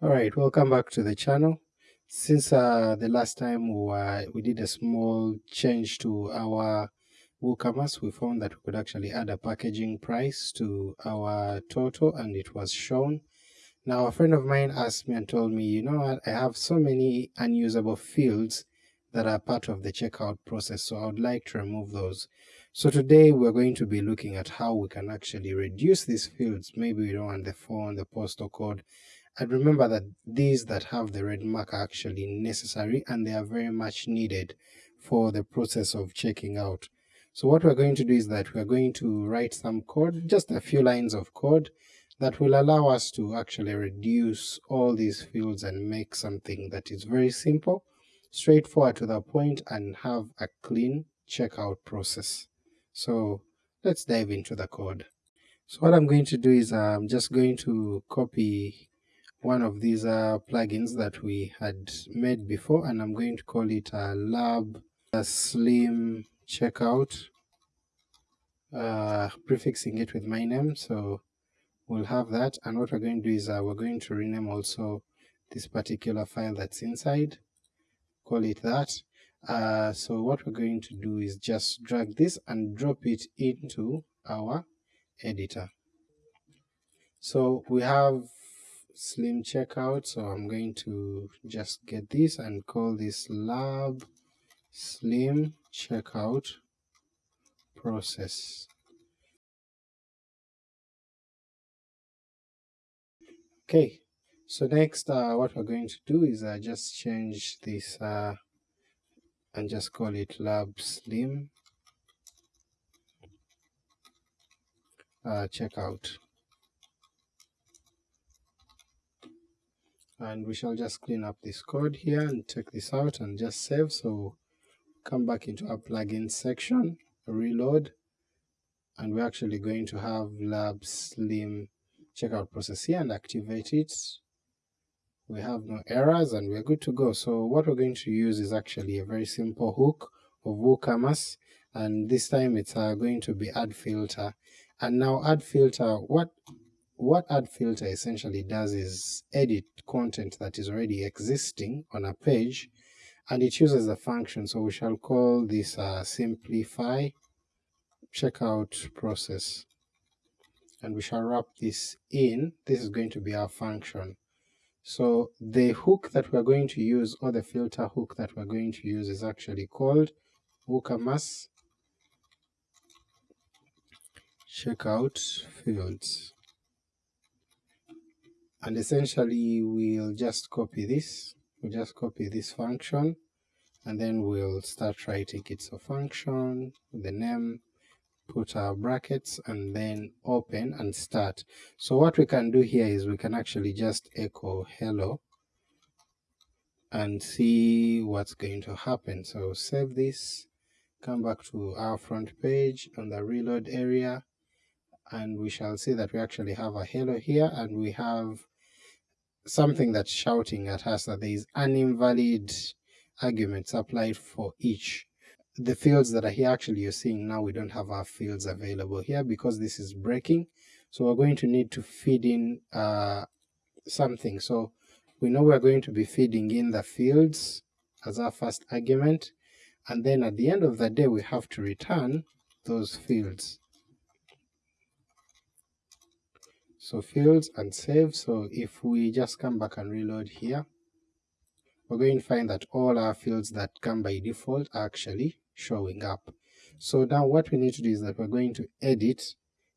Alright, welcome back to the channel. Since uh, the last time we, were, we did a small change to our WooCommerce, we found that we could actually add a packaging price to our total and it was shown. Now a friend of mine asked me and told me, you know I have so many unusable fields that are part of the checkout process, so I would like to remove those. So today we're going to be looking at how we can actually reduce these fields. Maybe we don't want the phone, the postal code, and remember that these that have the red mark are actually necessary and they are very much needed for the process of checking out. So what we're going to do is that we're going to write some code, just a few lines of code, that will allow us to actually reduce all these fields and make something that is very simple, straightforward to the point, and have a clean checkout process. So let's dive into the code. So what I'm going to do is I'm just going to copy one of these uh, plugins that we had made before and I'm going to call it a lab a slim checkout. Uh, prefixing it with my name so we'll have that. And what we're going to do is uh, we're going to rename also this particular file that's inside. Call it that. Uh, so what we're going to do is just drag this and drop it into our editor. So we have slim checkout so I'm going to just get this and call this lab slim checkout process. Okay, so next uh, what we're going to do is uh, just change this uh, and just call it lab slim uh, checkout. And we shall just clean up this code here and take this out and just save, so come back into our plugin section, reload, and we're actually going to have lab slim checkout process here and activate it. We have no errors and we're good to go. So what we're going to use is actually a very simple hook of WooCommerce, and this time it's uh, going to be add filter. And now add filter, what what add filter essentially does is edit content that is already existing on a page and it uses a function. So we shall call this uh, simplify checkout process and we shall wrap this in, this is going to be our function. So the hook that we're going to use or the filter hook that we're going to use is actually called WooCommerce checkout fields and essentially we'll just copy this, we'll just copy this function and then we'll start writing it. So function, the name, put our brackets and then open and start. So what we can do here is we can actually just echo hello and see what's going to happen. So save this, come back to our front page on the reload area, and we shall see that we actually have a halo here and we have something that's shouting at us that there is an invalid arguments applied for each. The fields that are here actually you're seeing now we don't have our fields available here because this is breaking, so we're going to need to feed in uh, something. So we know we're going to be feeding in the fields as our first argument, and then at the end of the day we have to return those fields. So fields and save, so if we just come back and reload here, we're going to find that all our fields that come by default are actually showing up. So now what we need to do is that we're going to edit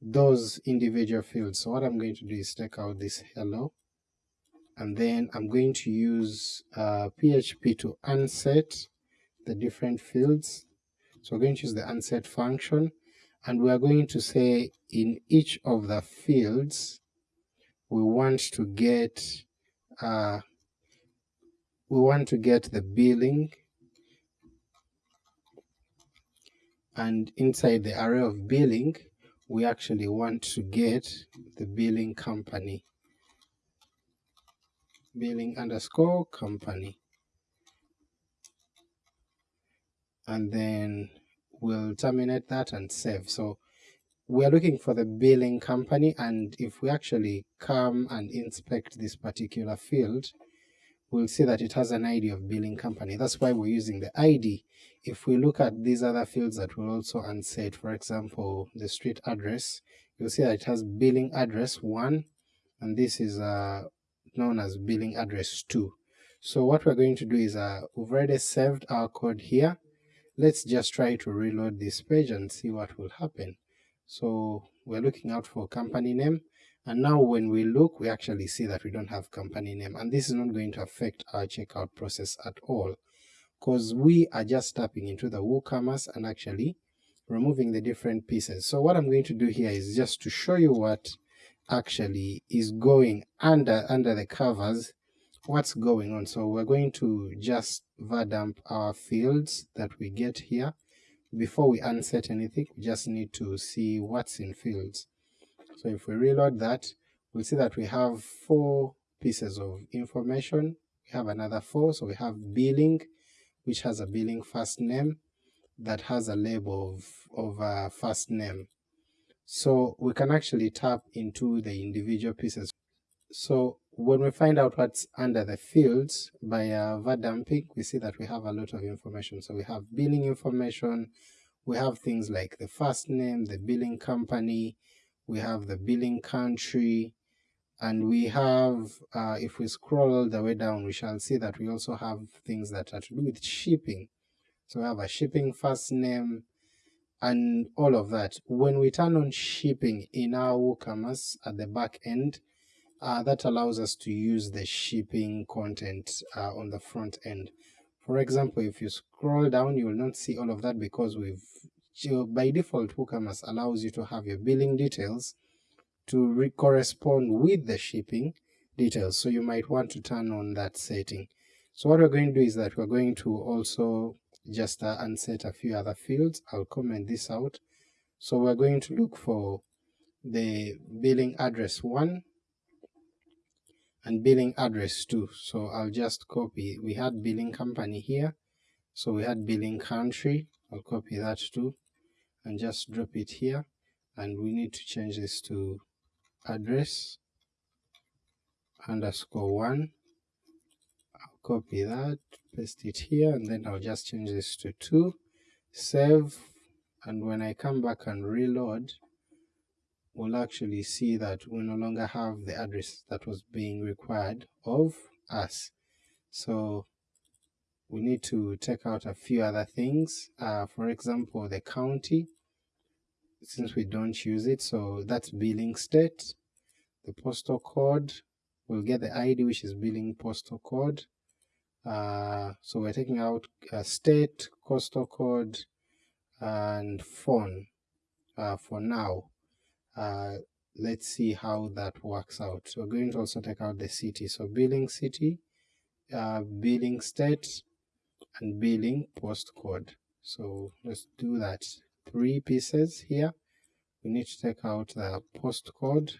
those individual fields. So what I'm going to do is take out this hello, and then I'm going to use uh, PHP to unset the different fields. So we're going to use the unset function, and we are going to say in each of the fields we want to get uh, we want to get the billing. And inside the array of billing we actually want to get the billing company. Billing underscore company. And then we'll terminate that and save. So we are looking for the billing company and if we actually come and inspect this particular field, we'll see that it has an ID of billing company. That's why we're using the ID. If we look at these other fields that we'll also unset, for example, the street address, you'll see that it has billing address 1 and this is uh, known as billing address 2. So what we're going to do is uh, we've already saved our code here. Let's just try to reload this page and see what will happen. So we're looking out for company name, and now when we look we actually see that we don't have company name, and this is not going to affect our checkout process at all, because we are just tapping into the WooCommerce and actually removing the different pieces. So what I'm going to do here is just to show you what actually is going under under the covers what's going on. So we're going to just var-dump our fields that we get here before we unset anything we just need to see what's in fields. So if we reload that we'll see that we have four pieces of information, we have another four, so we have billing which has a billing first name that has a label of, of a first name. So we can actually tap into the individual pieces. So when we find out what's under the fields by uh, var-dumping, we see that we have a lot of information. So we have billing information, we have things like the first name, the billing company, we have the billing country, and we have, uh, if we scroll all the way down, we shall see that we also have things that are to do with shipping. So we have a shipping first name, and all of that. When we turn on shipping in our WooCommerce at the back end, uh, that allows us to use the shipping content uh, on the front end. For example, if you scroll down, you will not see all of that because we've by default WooCommerce allows you to have your billing details to correspond with the shipping details, so you might want to turn on that setting. So what we're going to do is that we're going to also just uh, unset a few other fields, I'll comment this out. So we're going to look for the billing address 1 and billing address 2. So I'll just copy, we had billing company here, so we had billing country, I'll copy that too, and just drop it here, and we need to change this to address underscore 1, I'll copy that, paste it here, and then I'll just change this to 2, save, and when I come back and reload, we'll actually see that we no longer have the address that was being required of us. So we need to take out a few other things, uh, for example the county, since we don't use it, so that's billing state, the postal code, we'll get the ID which is billing postal code, uh, so we're taking out uh, state, postal code, and phone uh, for now uh, let's see how that works out. We're going to also take out the city, so billing city, uh, billing state, and billing postcode. So let's do that. Three pieces here. We need to take out the postcode,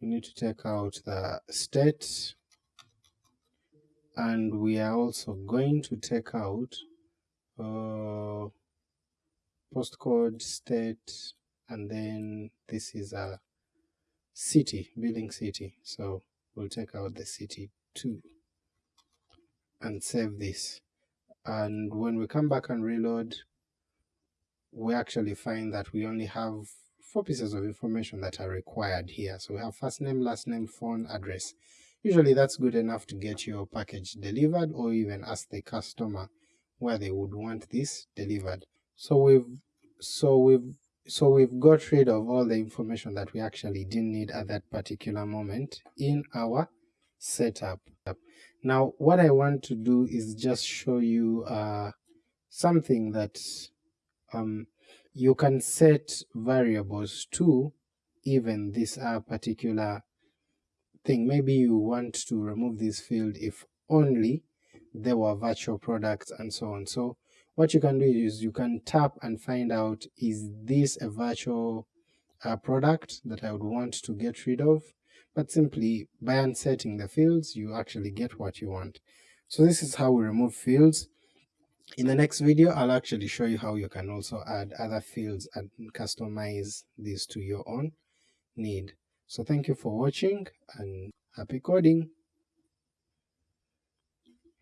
we need to take out the state, and we are also going to take out uh, postcode, state, and then this is a city, billing city, so we'll take out the city too and save this. And when we come back and reload, we actually find that we only have four pieces of information that are required here. So we have first name, last name, phone, address. Usually that's good enough to get your package delivered or even ask the customer where they would want this delivered. So we've so we've so we've got rid of all the information that we actually didn't need at that particular moment in our setup. Now what I want to do is just show you uh, something that um, you can set variables to even this uh, particular thing. Maybe you want to remove this field if only there were virtual products and so on. So what you can do is you can tap and find out is this a virtual uh, product that I would want to get rid of, but simply by unsetting the fields you actually get what you want. So this is how we remove fields. In the next video, I'll actually show you how you can also add other fields and customize these to your own need. So thank you for watching and happy coding!